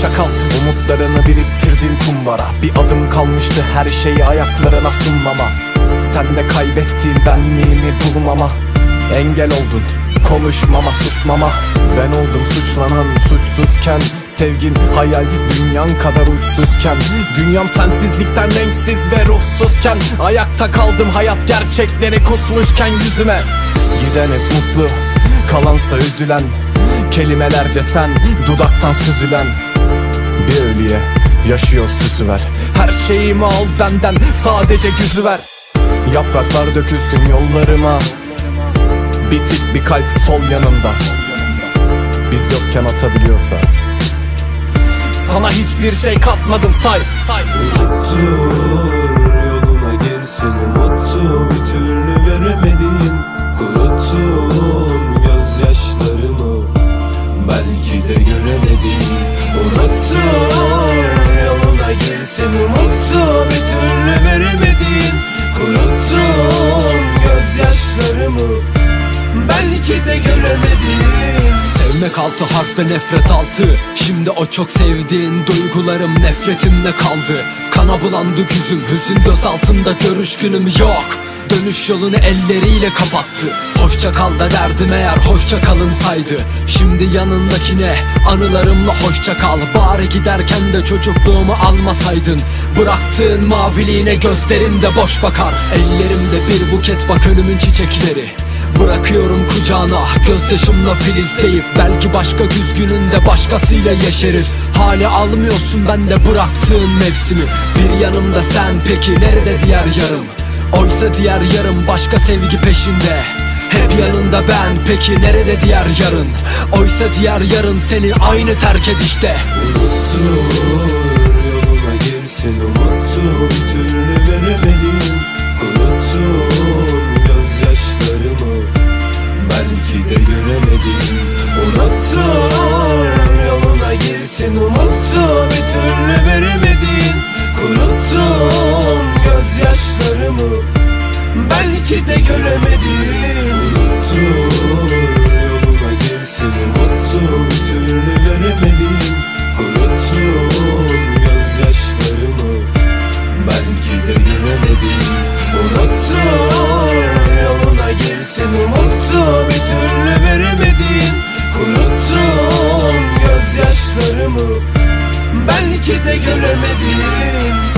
Umutlarını biriktirdin kumbara. Bir adım kalmıştı her şeyi ayaklarına sunmama. Sen de kaybettiğin benliğimi bulmama. Engel oldun konuşmama susmama. Ben oldum suçlanan suçsuzken. Sevgin hayal dünyan kadar uçsuzken. Dünyam sensizlikten renksiz ve ruhsuzken. Ayakta kaldım hayat gerçekleri kusmuşken yüzüme. Giden hep mutlu kalansa üzülen. Kelimelerce sen dudaktan süzülen Bir ölüye yaşıyor süsü ver Her şeyimi al benden sadece güzü ver. Yapraklar dökülsün yollarıma. Bitik bir kalp sol yanımda. Biz yokken atabiliyorsa. Sana hiçbir şey katmadım say. Dur yoluna girsin umuttu bir türlü veremediğim Kuruttun gözyaşlarımı. Belki de göremediğim Unuttun yoluna girsin umuttu bir türlü veremediğim Kuruttun gözyaşlarımı. Belki de göremediğim Sevmek altı harf ve nefret altı. Şimdi o çok sevdiğin duygularım nefretimle kaldı. Kana bulandı yüzüm hüzün göz altında görüş günüm yok. Dönüş yolunu elleriyle kapattı. Hoşça kal da derdim eğer hoşça kalın saydı. Şimdi yanındakine anılarımla hoşça kal. Bari giderken de çocukluğumu almasaydın. Bıraktığın maviliğine gözlerim de boş bakar. Ellerimde bir buket bak önümün çiçekleri Bırakıyorum kucağına gözyaşımla filizleyip Belki başka güz gününde başkasıyla yeşerir. Hali almıyorsun ben de bıraktığın mevsimi. Bir yanımda sen peki nerede diğer yarım? Oysa diğer yarım başka sevgi peşinde. Hep yanında ben peki nerede diğer yarın? Oysa diğer yarın seni aynı terk edişte. Dur belki de göremedim. Unuttum yoluma bir türlü veremedim Unuttum gözyaşlarımı belki de göremedim Unuttum yoluna girseni unuttum bir türlü veremedim. Unuttum gözyaşlarımı belki de göremedim.